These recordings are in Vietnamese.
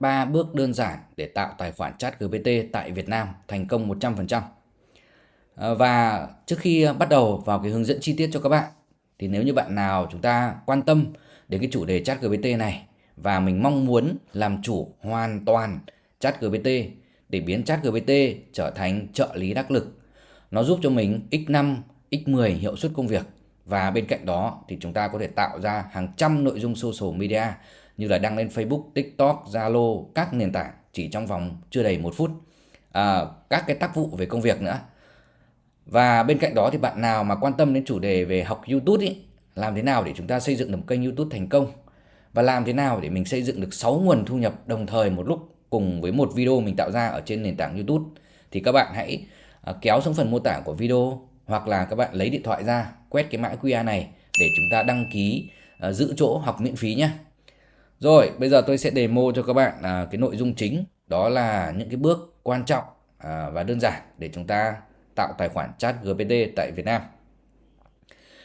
3 bước đơn giản để tạo tài khoản chat GPT tại Việt Nam thành công 100%. Ờ, và trước khi bắt đầu vào cái hướng dẫn chi tiết cho các bạn thì nếu như bạn nào chúng ta quan tâm đến cái chủ đề chat GPT này và mình mong muốn làm chủ hoàn toàn chat GPT để biến chat GPT trở thành trợ lý đắc lực. Nó giúp cho mình x5, x10 hiệu suất công việc và bên cạnh đó thì chúng ta có thể tạo ra hàng trăm nội dung social media như là đăng lên Facebook, TikTok, Zalo, các nền tảng chỉ trong vòng chưa đầy một phút. À, các cái tác vụ về công việc nữa. Và bên cạnh đó thì bạn nào mà quan tâm đến chủ đề về học YouTube ý, làm thế nào để chúng ta xây dựng được một kênh YouTube thành công và làm thế nào để mình xây dựng được 6 nguồn thu nhập đồng thời một lúc cùng với một video mình tạo ra ở trên nền tảng YouTube thì các bạn hãy à, kéo xuống phần mô tả của video hoặc là các bạn lấy điện thoại ra quét cái mã QR này để chúng ta đăng ký à, giữ chỗ học miễn phí nhé. Rồi, bây giờ tôi sẽ demo cho các bạn à, cái nội dung chính đó là những cái bước quan trọng à, và đơn giản để chúng ta tạo tài khoản chat GPT tại Việt Nam.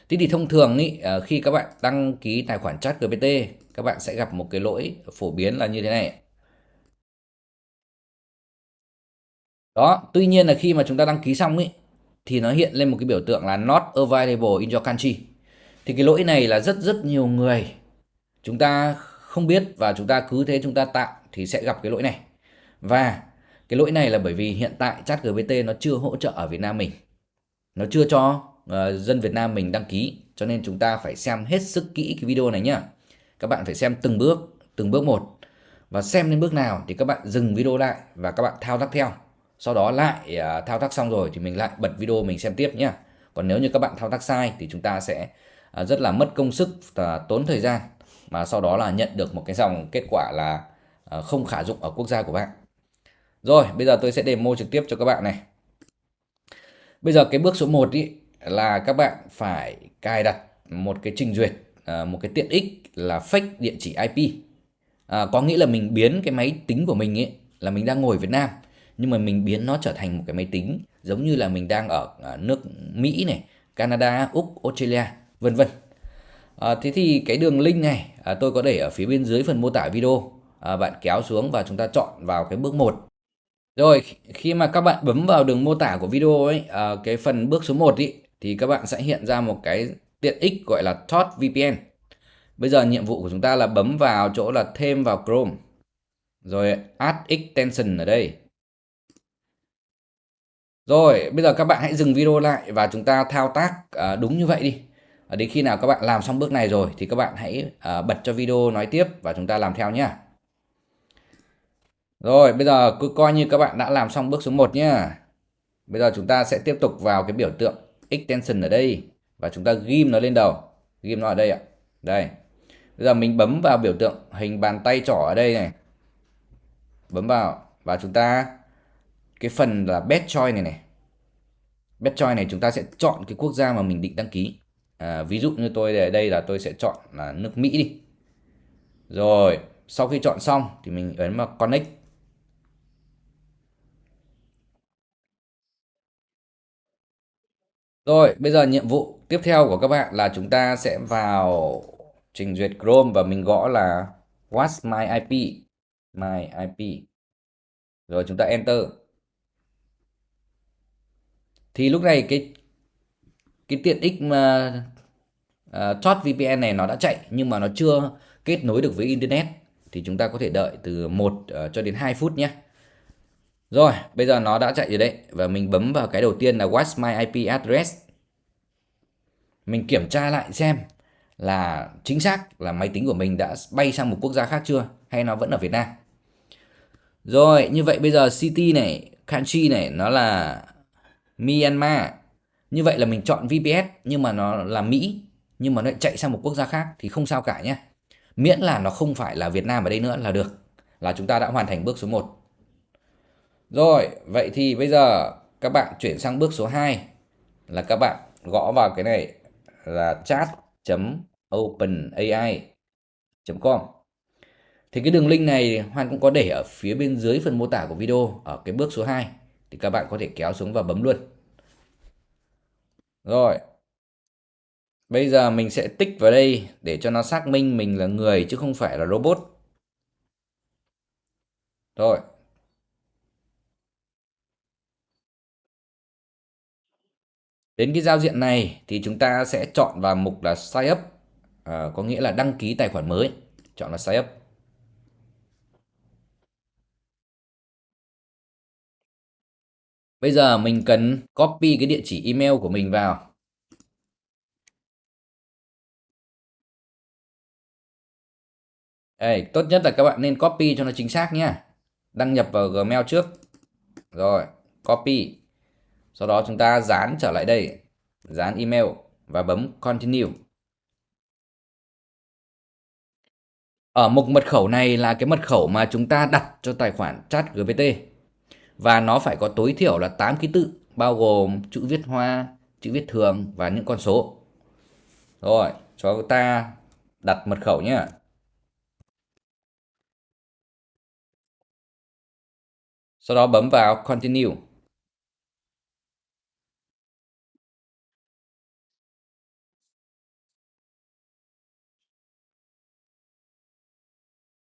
Thế thì thông thường ý, à, khi các bạn đăng ký tài khoản chat GPT các bạn sẽ gặp một cái lỗi phổ biến là như thế này. Đó, tuy nhiên là khi mà chúng ta đăng ký xong ý thì nó hiện lên một cái biểu tượng là not available in your country. Thì cái lỗi này là rất rất nhiều người chúng ta không biết và chúng ta cứ thế chúng ta tạo thì sẽ gặp cái lỗi này. Và cái lỗi này là bởi vì hiện tại chat GPT nó chưa hỗ trợ ở Việt Nam mình. Nó chưa cho uh, dân Việt Nam mình đăng ký cho nên chúng ta phải xem hết sức kỹ cái video này nhá. Các bạn phải xem từng bước, từng bước một và xem đến bước nào thì các bạn dừng video lại và các bạn thao tác theo sau đó lại uh, thao tác xong rồi thì mình lại bật video mình xem tiếp nhé còn nếu như các bạn thao tác sai thì chúng ta sẽ uh, rất là mất công sức và tốn thời gian mà sau đó là nhận được một cái dòng kết quả là ờ, không khả dụng ở quốc gia của bạn. Rồi bây giờ tôi sẽ demo trực tiếp cho các bạn này. Bây giờ cái bước số 1 ý là các bạn phải cài đặt một cái trình duyệt ờ, một cái tiện ích là fake địa chỉ IP à, ờ, có nghĩa là mình biến cái máy tính của mình ấy là mình đang ngồi Việt Nam nhưng mà mình biến nó trở thành một cái máy tính giống như là mình đang ở nước Mỹ này, Canada, Úc, Australia, vân vân. À, thế thì cái đường link này à, tôi có để ở phía bên dưới phần mô tả video. À, bạn kéo xuống và chúng ta chọn vào cái bước 1. Rồi, khi mà các bạn bấm vào đường mô tả của video ấy, à, cái phần bước số 1 ý, thì các bạn sẽ hiện ra một cái tiện ích gọi là Thought VPN. Bây giờ nhiệm vụ của chúng ta là bấm vào chỗ là thêm vào Chrome. Rồi add extension ở đây. Rồi, bây giờ các bạn hãy dừng video lại và chúng ta thao tác à, đúng như vậy đi. Ờ, đến khi nào các bạn làm xong bước này rồi thì các bạn hãy uh, bật cho video nói tiếp và chúng ta làm theo nhé. Rồi, bây giờ cứ coi như các bạn đã làm xong bước số 1 nhé. Bây giờ chúng ta sẽ tiếp tục vào cái biểu tượng extension ở đây và chúng ta ghim nó lên đầu. Ghim nó ở đây ạ. Đây. Bây giờ mình bấm vào biểu tượng hình bàn tay trỏ ở đây này. Bấm vào và chúng ta cái phần là best choice này này best choice này chúng ta sẽ chọn cái quốc gia mà mình định đăng ký à, ví dụ như tôi ở đây là tôi sẽ chọn là nước Mỹ đi rồi sau khi chọn xong thì mình ấn vào connect Rồi, bây giờ nhiệm vụ tiếp theo của các bạn là chúng ta sẽ vào trình duyệt Chrome và mình gõ là What's my IP? My IP. Rồi chúng ta enter thì lúc này cái cái tiện ích mà Ờ, uh, Thoát VPN này nó đã chạy nhưng mà nó chưa kết nối được với internet thì chúng ta có thể đợi từ 1 uh, ờ, cho đến 2 phút nhé. Rồi, bây giờ nó đã chạy rồi đấy và mình bấm vào cái đầu tiên là What's my IP address. Mình kiểm tra lại xem là chính xác là máy tính của mình đã bay sang một quốc gia khác chưa hay nó vẫn ở Việt Nam. Rồi, như vậy bây giờ city này, country này nó là Myanmar như vậy là mình chọn VPS nhưng mà nó là Mỹ nhưng mà nó chạy sang một quốc gia khác thì không sao cả nhé miễn là nó không phải là Việt Nam ở đây nữa là được, là chúng ta đã hoàn thành bước số 1 rồi, vậy thì bây giờ các bạn chuyển sang bước số 2 là các bạn gõ vào cái này là chat.openai.com thì cái đường link này Hoan cũng có để ở phía bên dưới phần mô tả của video ở cái bước số 2 thì các bạn có thể kéo xuống và bấm luôn. Rồi. Bây giờ mình sẽ tích vào đây để cho nó xác minh mình là người chứ không phải là robot. Rồi. Đến cái giao diện này thì chúng ta sẽ chọn vào mục là sign up, à, có nghĩa là đăng ký tài khoản mới. Chọn là sign up. Bây giờ mình cần copy cái địa chỉ email của mình vào. Đây, tốt nhất là các bạn nên copy cho nó chính xác nhé. Đăng nhập vào Gmail trước. Rồi, copy. Sau đó chúng ta dán trở lại đây, dán email và bấm continue. Ở mục mật khẩu này là cái mật khẩu mà chúng ta đặt cho tài khoản chat GPT. Và nó phải có tối thiểu là 8 ký tự, bao gồm chữ viết hoa, chữ viết thường và những con số. Rồi, cho ta đặt mật khẩu nhé. Sau đó bấm vào continue.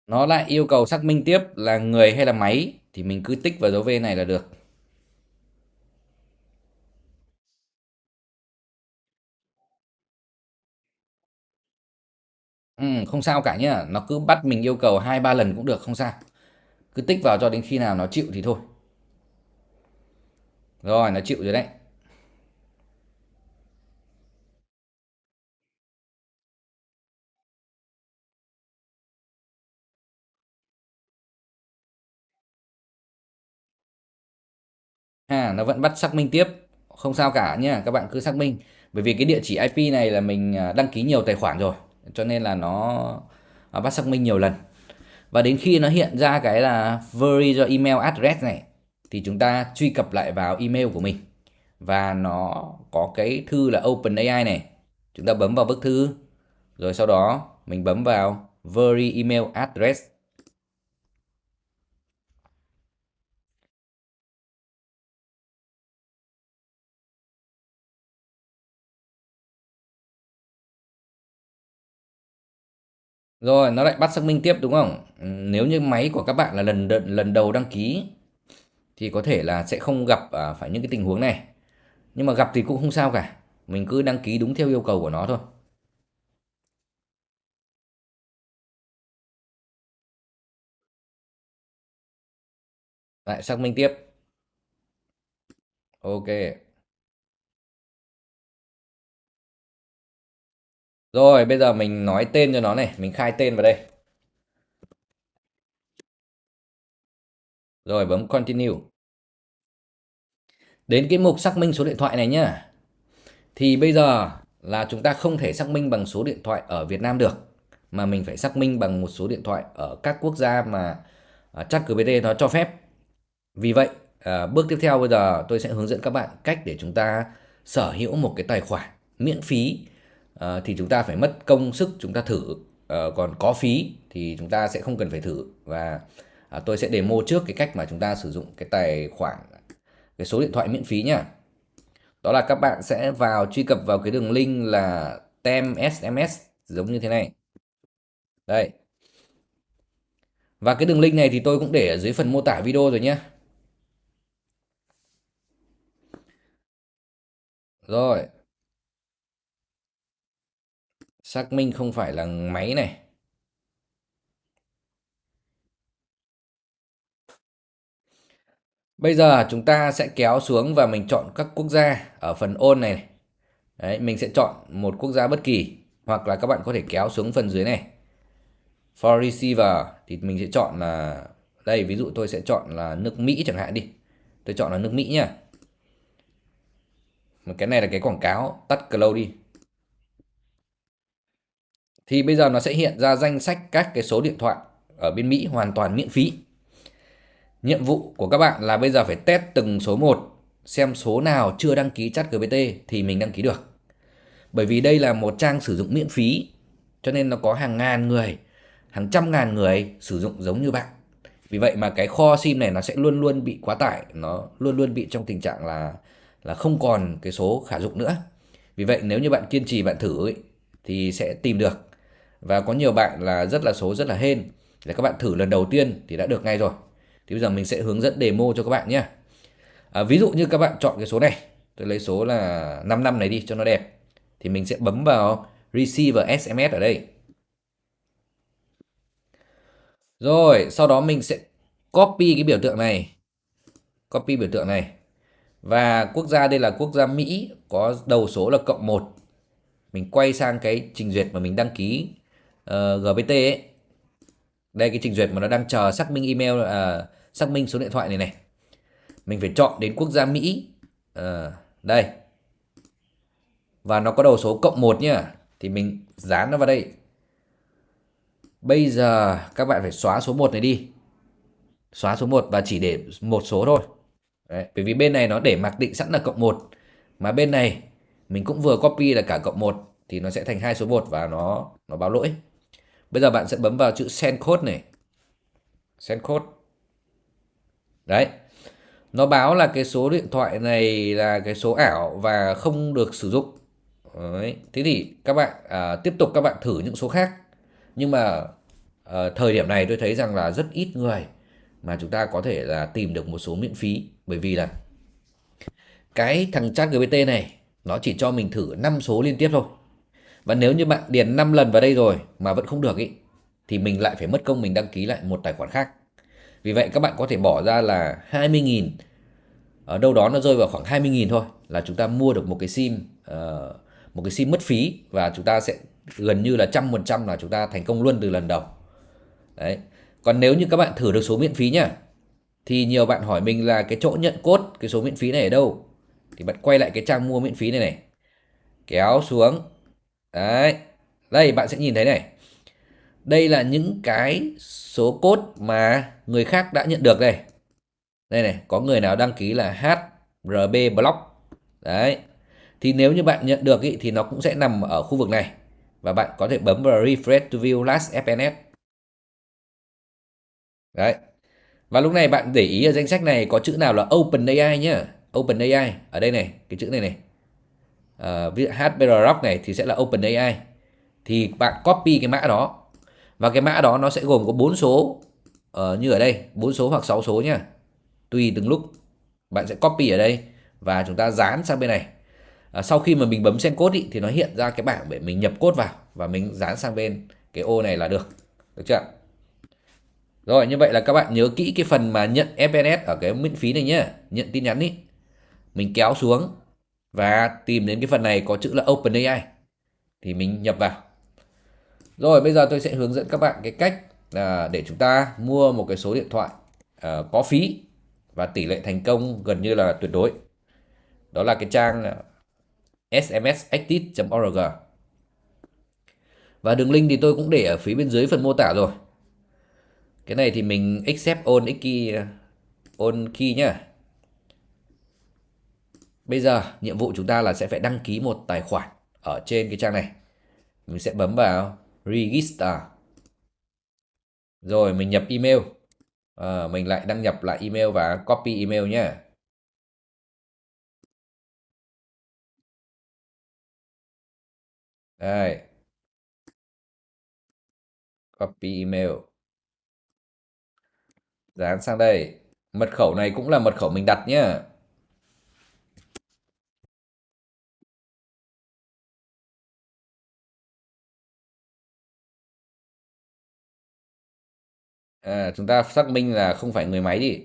nó lại yêu cầu xác minh tiếp là người hay là máy thì mình cứ tích vào dấu V này là được. Ừ, không sao cả nhá. Nó cứ bắt mình yêu cầu hai ba lần cũng được không sao cứ tích vào cho đến khi nào nó chịu thì thôi. Rồi, nó chịu rồi đấy. À nó vẫn bắt xác minh tiếp. Không sao cả nhé các bạn cứ xác minh. Bởi vì cái địa chỉ IP này là mình à, đăng ký nhiều tài khoản rồi, cho nên là nó bắt xác minh nhiều lần và đến khi nó hiện ra cái là very do email address này, thì chúng ta truy cập lại vào email của mình. Và nó có cái thư là OpenAI này. Chúng ta bấm vào bức thư, rồi sau đó mình bấm vào very email address. Rồi nó lại bắt xác minh tiếp đúng không? Ừ, nếu như máy của các bạn là lần lần đầu đăng ký thì có thể là sẽ không gặp à, phải những cái tình huống này. Nhưng mà gặp thì cũng không sao cả. Mình cứ đăng ký đúng theo yêu cầu của nó thôi. Lại xác minh tiếp. Ok. Rồi bây giờ mình nói tên cho nó này, mình khai tên vào đây. Rồi bấm continue. Đến cái mục xác minh số điện thoại này nhá. Thì bây giờ là chúng ta không thể xác minh bằng số điện thoại ở Việt Nam được mà mình phải xác minh bằng một số điện thoại ở các quốc gia mà à, ChatGPT nó cho phép. Vì vậy, à, bước tiếp theo bây giờ tôi sẽ hướng dẫn các bạn cách để chúng ta sở hữu một cái tài khoản miễn phí Ờ, thì chúng ta phải mất công sức chúng ta thử. Uh, còn có phí thì chúng ta sẽ không cần phải thử. Và uh, tôi sẽ demo trước cái cách mà chúng ta sử dụng cái tài khoản cái số điện thoại miễn phí nhá. Đó là các bạn sẽ vào truy cập vào cái đường link là tem SMS giống như thế này. Đây. Và cái đường link này thì tôi cũng để ở dưới phần mô tả video rồi nhé rồi xác minh không phải là máy này Bây giờ chúng ta sẽ kéo xuống và mình chọn các quốc gia ở phần ôn này. Đấy, mình sẽ chọn một quốc gia bất kỳ hoặc là các bạn có thể kéo xuống phần dưới này. For receiver thì mình sẽ chọn là đây ví dụ tôi sẽ chọn là nước Mỹ chẳng hạn đi. Tôi chọn là nước Mỹ nhá. Cái này là cái quảng cáo, tắt close đi. Thì bây giờ nó sẽ hiện ra danh sách các cái số điện thoại ở bên Mỹ hoàn toàn miễn phí. Nhiệm vụ của các bạn là bây giờ phải test từng số một xem số nào chưa đăng ký chat GPT thì mình đăng ký được. Bởi vì đây là một trang sử dụng miễn phí cho nên nó có hàng ngàn người, hàng trăm ngàn người sử dụng giống như bạn. Vì vậy mà cái kho sim này nó sẽ luôn luôn bị quá tải, nó luôn luôn bị trong tình trạng là là không còn cái số khả dụng nữa. Vì vậy nếu như bạn kiên trì bạn thử ấy, thì sẽ tìm được. Và có nhiều bạn là rất là số rất là hên. Để các bạn thử lần đầu tiên thì đã được ngay rồi. thì bây giờ mình sẽ hướng dẫn demo cho các bạn nhé. À, ví dụ như các bạn chọn cái số này. Tôi lấy số là 5 năm này đi cho nó đẹp. Thì mình sẽ bấm vào receive SMS ở đây. Rồi sau đó mình sẽ copy cái biểu tượng này. Copy biểu tượng này. Và quốc gia đây là quốc gia Mỹ có đầu số là cộng 1 mình quay sang cái trình duyệt mà mình đăng ký Ờ, uh, GPT ấy. Đây cái trình duyệt mà nó đang chờ xác minh email uh, xác minh số điện thoại này này. Mình phải chọn đến quốc gia Mỹ. Uh, đây. Và nó có đầu số cộng 1 nhá. Thì mình dán nó vào đây. Bây giờ các bạn phải xóa số 1 này đi. Xóa số 1 và chỉ để một số thôi. Đấy, bởi vì bên này nó để mặc định sẵn là cộng 1 mà bên này mình cũng vừa copy là cả cộng 1 thì nó sẽ thành hai số 1 và nó nó báo lỗi. Bây giờ bạn sẽ bấm vào chữ send code này. Send code. Đấy. Nó báo là cái số điện thoại này là cái số ảo và không được sử dụng. Đấy. Thế thì các bạn à, tiếp tục các bạn thử những số khác. Nhưng mà à, thời điểm này tôi thấy rằng là rất ít người mà chúng ta có thể là tìm được một số miễn phí bởi vì là cái thằng chat GPT này nó chỉ cho mình thử 5 số liên tiếp thôi. Và nếu như bạn điền 5 lần vào đây rồi mà vẫn không được ý thì mình lại phải mất công mình đăng ký lại một tài khoản khác. Vì vậy các bạn có thể bỏ ra là 20.000 ở đâu đó nó rơi vào khoảng 20.000 thôi là chúng ta mua được một cái sim uh, một cái sim mất phí và chúng ta sẽ gần như là trăm phần trăm là chúng ta thành công luôn từ lần đầu. Đấy. Còn nếu như các bạn thử được số miễn phí nhá thì nhiều bạn hỏi mình là cái chỗ nhận cốt cái số miễn phí này ở đâu thì bạn quay lại cái trang mua miễn phí này này kéo xuống đấy. Đây bạn sẽ nhìn thấy này. Đây là những cái số cốt mà người khác đã nhận được đây. Đây này có người nào đăng ký là HRB block. Đấy. Thì nếu như bạn nhận được ý, thì nó cũng sẽ nằm ở khu vực này. Và bạn có thể bấm vào refresh to view last FNS đấy. Và lúc này bạn để ý ở danh sách này có chữ nào là OpenAI nhá. OpenAI ở đây này, cái chữ này này. Uh, ví dụ HBR Rock này thì sẽ là OpenAI. Thì bạn copy cái mã đó. Và cái mã đó nó sẽ gồm có bốn số uh, như ở đây, bốn số hoặc 6 số nhá. Tùy từng lúc. Bạn sẽ copy ở đây và chúng ta dán sang bên này. uh, sau khi mà mình bấm send code ý, thì nó hiện ra cái bảng để mình nhập code vào và mình dán sang bên cái ô này là được. Được chưa? Rồi như vậy là các bạn nhớ kỹ cái phần mà nhận FNS ở cái miễn phí này nhé Nhận tin nhắn ý Mình kéo xuống và tìm đến cái phần này có chữ là OpenAI. Thì mình nhập vào. Rồi bây giờ tôi sẽ hướng dẫn các bạn cái cách là để chúng ta mua một cái số điện thoại uh, có phí Và tỷ lệ thành công gần như là tuyệt đối. Đó là cái trang à, smsactive.org Và đường link thì tôi cũng để ở phía bên dưới phần mô tả rồi. Cái này thì mình accept on key à, on key nhá bây giờ nhiệm vụ chúng ta là sẽ phải đăng ký một tài khoản ở trên cái trang này. Mình sẽ bấm vào register. Rồi mình nhập email. À, mình lại đăng nhập lại email và copy email nhé đây. Copy email. Dán sang đây. Mật khẩu này cũng là mật khẩu mình đặt nhé à, chúng ta xác minh là không phải người máy đi.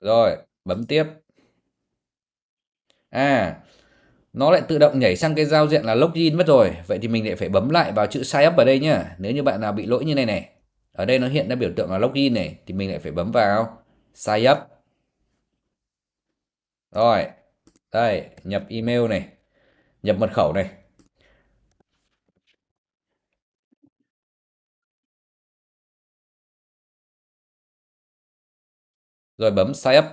Rồi bấm tiếp. À nó lại tự động nhảy sang cái giao diện là login mất rồi. Vậy thì mình lại phải bấm lại vào chữ sign up ở đây nhá. Nếu như bạn nào bị lỗi như này này ở đây nó hiện ra biểu tượng là login này thì mình lại phải bấm vào sign up. Rồi đây nhập email này nhập mật khẩu này. Rồi bấm sign up.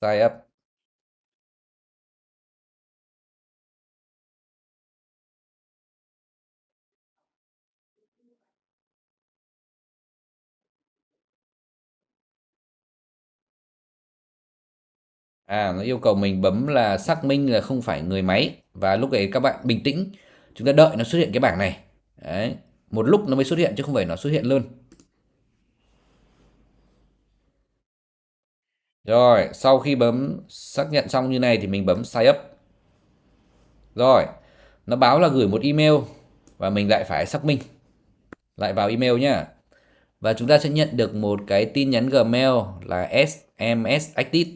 Sign up. À, nó yêu cầu mình bấm là xác minh là không phải người máy. Và lúc ấy các bạn bình tĩnh. Chúng ta đợi nó xuất hiện cái bảng này. Đấy, một lúc nó mới xuất hiện chứ không phải nó xuất hiện luôn. Rồi, sau khi bấm xác nhận xong như này thì mình bấm sign up. Rồi, nó báo là gửi một email và mình lại phải xác minh. Lại vào email nhá. Và chúng ta sẽ nhận được một cái tin nhắn Gmail là SMS Active.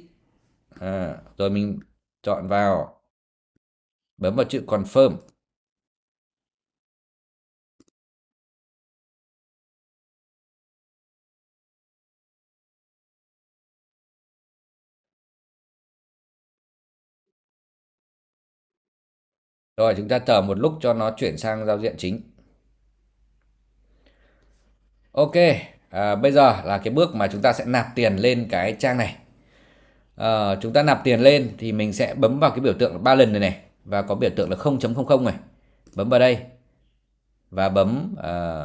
À, rồi mình chọn vào bấm vào chữ confirm. Rồi chúng ta chờ một lúc cho nó chuyển sang giao diện chính. Ok, à, bây giờ là cái bước mà chúng ta sẽ nạp tiền lên cái trang này. À, chúng ta nạp tiền lên thì mình sẽ bấm vào cái biểu tượng ba lần này này và có biểu tượng là 0.00 này. Bấm vào đây và bấm à,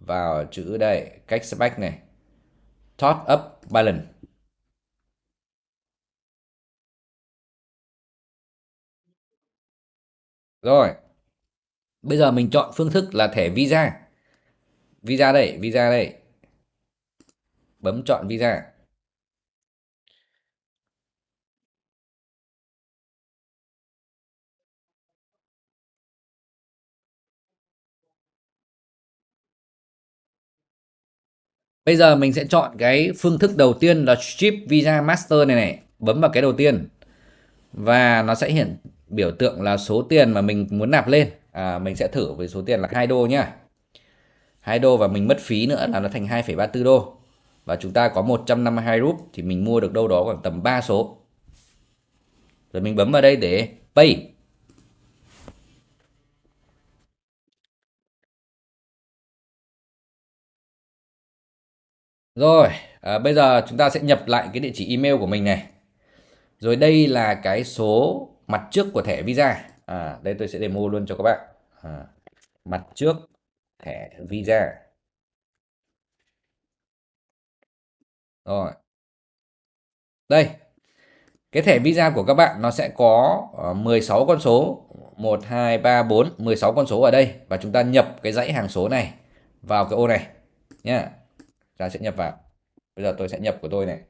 vào chữ đây, cách spec này. Top up balance. Rồi. Bây giờ mình chọn phương thức là thẻ Visa. Visa đây, Visa đây. Bấm chọn Visa. Bây giờ mình sẽ chọn cái phương thức đầu tiên là Chip Visa Master này này. Bấm vào cái đầu tiên. Và nó sẽ hiện biểu tượng là số tiền mà mình muốn nạp lên. À, mình sẽ thử với số tiền là 2 đô nhá. 2 đô và mình mất phí nữa là nó thành 2,34 đô. Và chúng ta có 152 rúp thì mình mua được đâu đó khoảng tầm 3 số. Rồi mình bấm vào đây để pay. Rồi, à, bây giờ chúng ta sẽ nhập lại cái địa chỉ email của mình này. Rồi đây là cái số mặt trước của thẻ Visa. À, đây tôi sẽ demo luôn cho các bạn. À, mặt trước thẻ Visa. Rồi. Đây. Cái thẻ Visa của các bạn nó sẽ có 16 ờ, con số. 1, 2, 3, 4, 16 con số ở đây. Và chúng ta nhập cái dãy hàng số này vào cái ô này. Nhá. Ta sẽ nhập vào. Bây giờ tôi sẽ nhập của tôi này.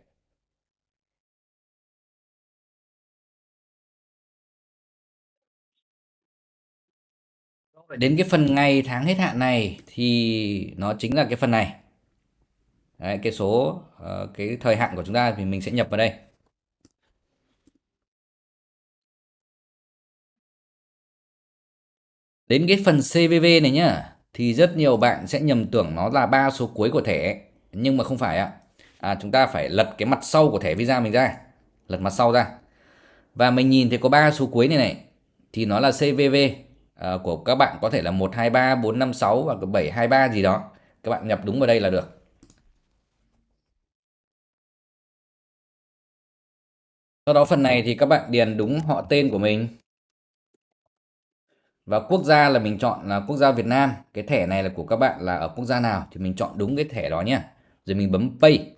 Đến cái phần ngày tháng hết hạn này thì nó chính là cái phần này. Đấy, cái số uh, cái thời hạn của chúng ta thì mình sẽ nhập vào đây. Đến cái phần CVV này nhá thì rất nhiều bạn sẽ nhầm tưởng nó là ba số cuối của thẻ nhưng mà không phải ạ. À, chúng ta phải lật cái mặt sau của thẻ Visa mình ra, lật mặt sau ra. Và mình nhìn thấy có ba số cuối này này thì nó là CVV Ờ, của các bạn có thể là 123 456 hoặc 723 gì đó. Các bạn nhập đúng vào đây là được. Sau đó phần này thì các bạn điền đúng họ tên của mình. Và quốc gia là mình chọn là quốc gia Việt Nam. Cái thẻ này là của các bạn là ở quốc gia nào thì mình chọn đúng cái thẻ đó nhé. Rồi mình bấm Pay.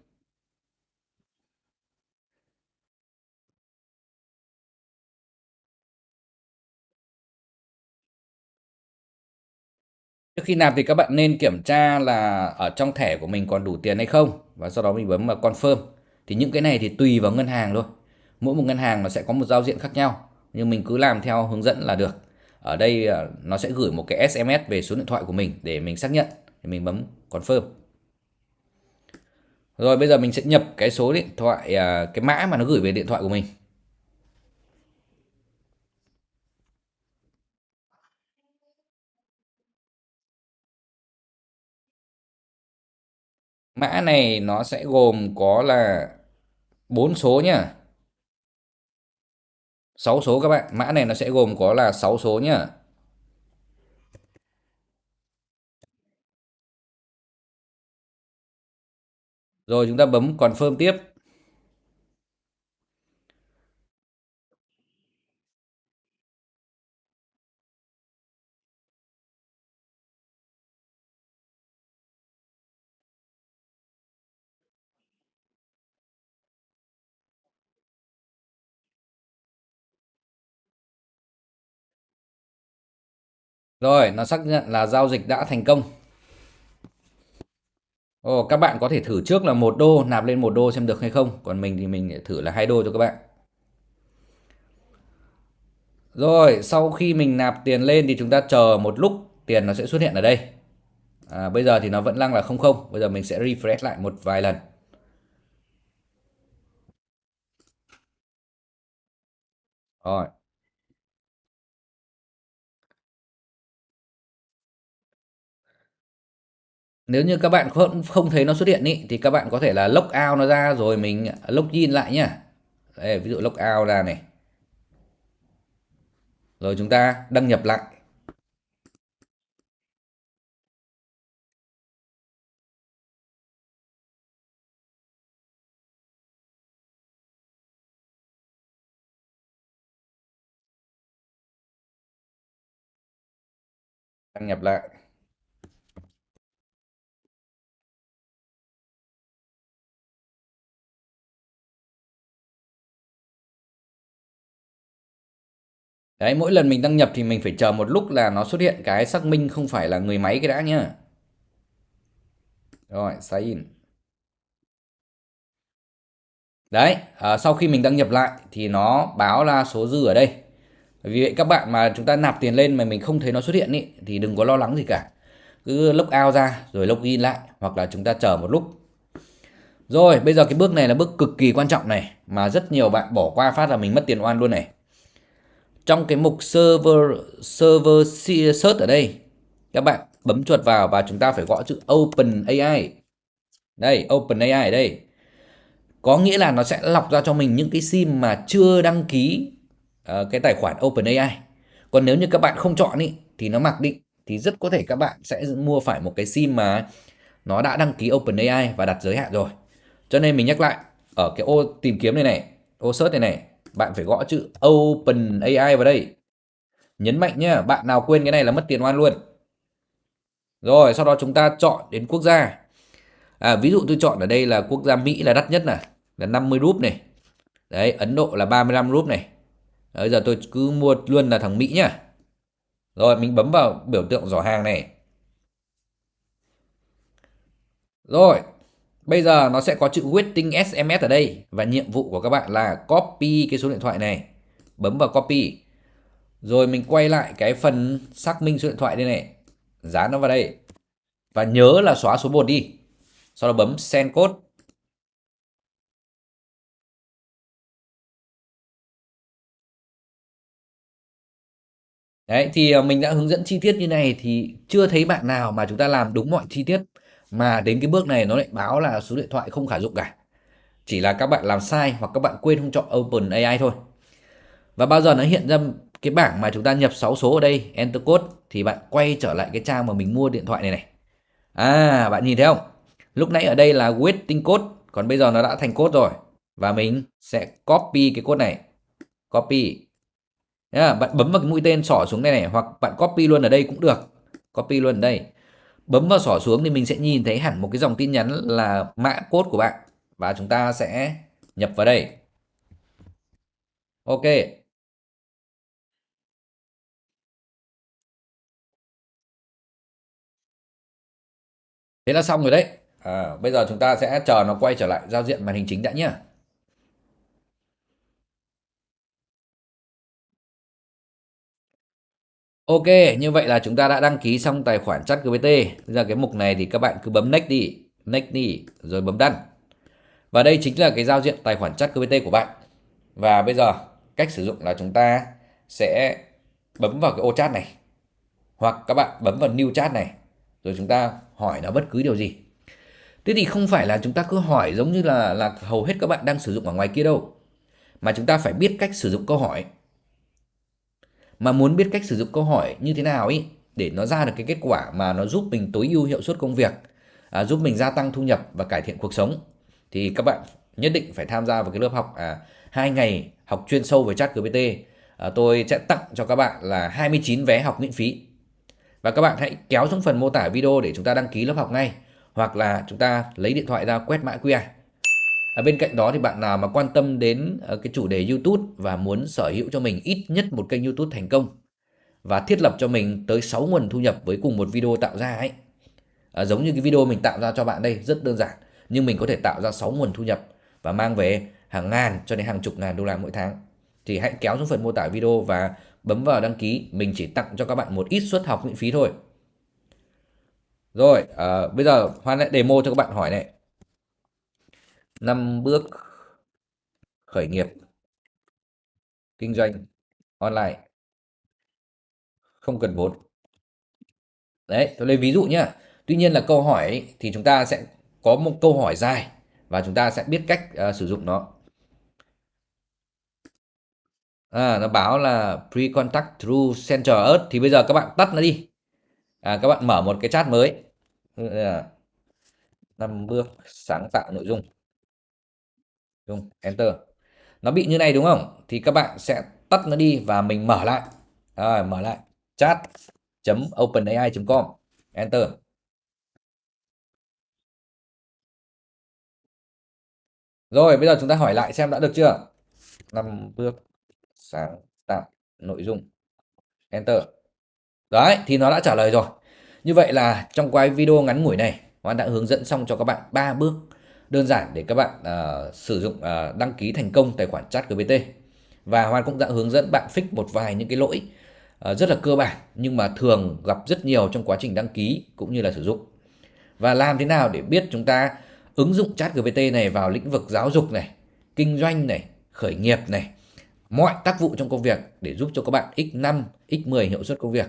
Trước khi nạp thì các bạn nên kiểm tra là ở trong thẻ của mình còn đủ tiền hay không, và sau đó mình bấm vào confirm. Thì những cái này thì tùy vào ngân hàng thôi. Mỗi một ngân hàng nó sẽ có một giao diện khác nhau, nhưng mình cứ làm theo hướng dẫn là được. Ở đây ờ, nó sẽ gửi một cái SMS về số điện thoại của mình để mình xác nhận, thì mình bấm confirm. Rồi, bây giờ mình sẽ nhập cái số điện thoại à, cái mã mà nó gửi về điện thoại của mình. Mã này nó sẽ gồm có là 4 số nhá. 6 số các bạn. Mã này nó sẽ gồm có là 6 số nhá. Rồi, chúng ta bấm confirm tiếp. Rồi, nó xác nhận là giao dịch đã thành công. Ồ, các bạn có thể thử trước là một đô nạp lên một đô xem được hay không. Còn mình thì mình thử là hai đô cho các bạn. Rồi, sau khi mình nạp tiền lên thì chúng ta chờ một lúc tiền nó sẽ xuất hiện ở đây. À, bây giờ thì nó vẫn đang là không không. Bây giờ mình sẽ refresh lại một vài lần. Rồi. Nếu như các bạn không không thấy nó xuất hiện ý, thì các bạn có thể là lock out nó ra rồi mình à, lock in lại nhá. Đây, ví dụ lock out ra này. Rồi chúng ta đăng nhập lại. Đăng nhập lại. Đấy, mỗi lần mình đăng nhập thì mình phải chờ một lúc là nó xuất hiện cái xác minh không phải là người máy cái đã nhá. Rồi, sign in. Đấy, à, sau khi mình đăng nhập lại thì nó báo là số dư ở đây. Vì vậy các bạn mà chúng ta nạp tiền lên mà mình không thấy nó xuất hiện ý, thì đừng có lo lắng gì cả. Cứ log out ra rồi log in lại hoặc là chúng ta chờ một lúc. Rồi, bây giờ cái bước này là bước cực kỳ quan trọng này mà rất nhiều bạn bỏ qua phát là mình mất tiền oan luôn này trong cái mục server server search ở đây các bạn bấm chuột vào và chúng ta phải gõ chữ Open AI đây Open AI ở đây. Có nghĩa là nó sẽ lọc ra cho mình những cái sim mà chưa đăng ký uh, cái tài khoản Open AI còn nếu như các bạn không chọn ý, thì nó mặc định thì rất có thể các bạn sẽ mua phải một cái sim mà nó đã đăng ký Open AI và đặt giới hạn rồi. Cho nên mình nhắc lại ở cái ô tìm kiếm này này ô search này này bạn phải gõ chữ Open AI vào đây. Nhấn mạnh nhé, bạn nào quên cái này là mất tiền oan luôn. Rồi, sau đó chúng ta chọn đến quốc gia. À, ví dụ tôi chọn ở đây là quốc gia Mỹ là đắt nhất này, là 50 rúp này. Đấy, Ấn Độ là 35 rúp này. Bây giờ tôi cứ mua luôn là thằng Mỹ nhá. Rồi, mình bấm vào biểu tượng giỏ hàng này. Rồi, Bây giờ nó sẽ có chữ waiting SMS ở đây và nhiệm vụ của các bạn là copy cái số điện thoại này. Bấm vào copy. Rồi mình quay lại cái phần xác minh số điện thoại đây này. Dán nó vào đây. Và nhớ là xóa số 1 đi. Sau đó bấm send code. Đấy, thì ờ, mình đã hướng dẫn chi tiết như này thì chưa thấy bạn nào mà chúng ta làm đúng mọi chi tiết mà đến cái bước này nó lại báo là số điện thoại không khả dụng cả. Chỉ là các bạn làm sai hoặc các bạn quên không chọn Open AI thôi. Và bao giờ nó hiện ra cái bảng mà chúng ta nhập 6 số ở đây enter code thì bạn quay trở lại cái trang mà mình mua điện thoại này này. À bạn nhìn thấy không? Lúc nãy ở đây là waiting code còn bây giờ nó đã thành code rồi. Và mình sẽ copy cái code này. Copy. Yeah, bạn bấm vào cái mũi tên sỏ xuống đây này hoặc bạn copy luôn ở đây cũng được. Copy luôn ở đây bấm vào xỏ xuống thì mình sẽ nhìn thấy hẳn một cái dòng tin nhắn là mã code của bạn. Và chúng ta sẽ nhập vào đây. Ok. Thế là xong rồi đấy. À, bây giờ chúng ta sẽ chờ nó quay trở lại giao diện màn hình chính đã nhé Ok, như vậy là chúng ta đã đăng ký xong tài khoản chat GPT. Bây giờ cái mục này thì các bạn cứ bấm next đi, next đi, rồi bấm đăng. Và đây chính là cái giao diện tài khoản chat GPT của bạn. Và bây giờ cách sử dụng là chúng ta sẽ bấm vào cái ô chat này. Hoặc các bạn bấm vào new chat này. Rồi chúng ta hỏi nó bất cứ điều gì. Thế thì không phải là chúng ta cứ hỏi giống như là là hầu hết các bạn đang sử dụng ở ngoài kia đâu. Mà chúng ta phải biết cách sử dụng câu hỏi mà muốn biết cách sử dụng câu hỏi như thế nào ý để nó ra được cái kết quả mà nó giúp mình tối ưu hiệu suất công việc à, giúp mình gia tăng thu nhập và cải thiện cuộc sống. Thì các bạn nhất định phải tham gia vào cái lớp học à, hai ngày học chuyên sâu về chat GPT à, tôi sẽ tặng cho các bạn là 29 vé học miễn phí. Và các bạn hãy kéo xuống phần mô tả video để chúng ta đăng ký lớp học ngay hoặc là chúng ta lấy điện thoại ra quét mã QR À, bên cạnh đó thì bạn nào mà quan tâm đến uh, cái chủ đề YouTube và muốn sở hữu cho mình ít nhất một kênh YouTube thành công và thiết lập cho mình tới 6 nguồn thu nhập với cùng một video tạo ra ấy. À, giống như cái video mình tạo ra cho bạn đây rất đơn giản nhưng mình có thể tạo ra 6 nguồn thu nhập và mang về hàng ngàn cho đến hàng chục ngàn đô la mỗi tháng. Thì hãy kéo xuống phần mô tả video và bấm vào đăng ký, mình chỉ tặng cho các bạn một ít suất học miễn phí thôi. Rồi, à, bây giờ Hoan lại demo cho các bạn hỏi này năm bước khởi nghiệp kinh doanh online. Không cần vốn. Đấy tôi lấy ví dụ nhá. Tuy nhiên là câu hỏi ấy, thì chúng ta sẽ có một câu hỏi dài và chúng ta sẽ biết cách uh, sử dụng nó. À, nó báo là pre-contact through center earth. Thì bây giờ các bạn tắt nó đi. À, các bạn mở một cái chat mới. Ờ, năm bước sáng tạo nội dung không enter. Nó bị như này đúng không? Thì các bạn sẽ tắt nó đi và mình mở lại. Rồi, mở lại. chat openai com. Enter. Rồi, bây giờ chúng ta hỏi lại xem đã được chưa? Năm bước sáng tạo nội dung. Enter. Đấy, thì nó đã trả lời rồi. Như vậy là trong quay video ngắn ngủi này Hoan đã hướng dẫn xong cho các bạn ba bước đơn giản để các bạn uh, sử dụng uh, đăng ký thành công tài khoản chat GPT và Hoan cũng đã hướng dẫn bạn fix một vài những cái lỗi uh, rất là cơ bản nhưng mà thường gặp rất nhiều trong quá trình đăng ký cũng như là sử dụng. Và làm thế nào để biết chúng ta ứng dụng chat GPT này vào lĩnh vực giáo dục này kinh doanh này khởi nghiệp này mọi tác vụ trong công việc để giúp cho các bạn x5 x10 hiệu suất công việc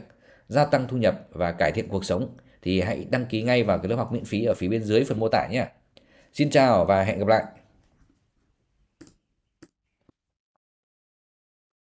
gia tăng thu nhập và cải thiện cuộc sống thì hãy đăng ký ngay vào cái lớp học miễn phí ở phía bên dưới phần mô tả nhé. Xin chào và hẹn gặp lại.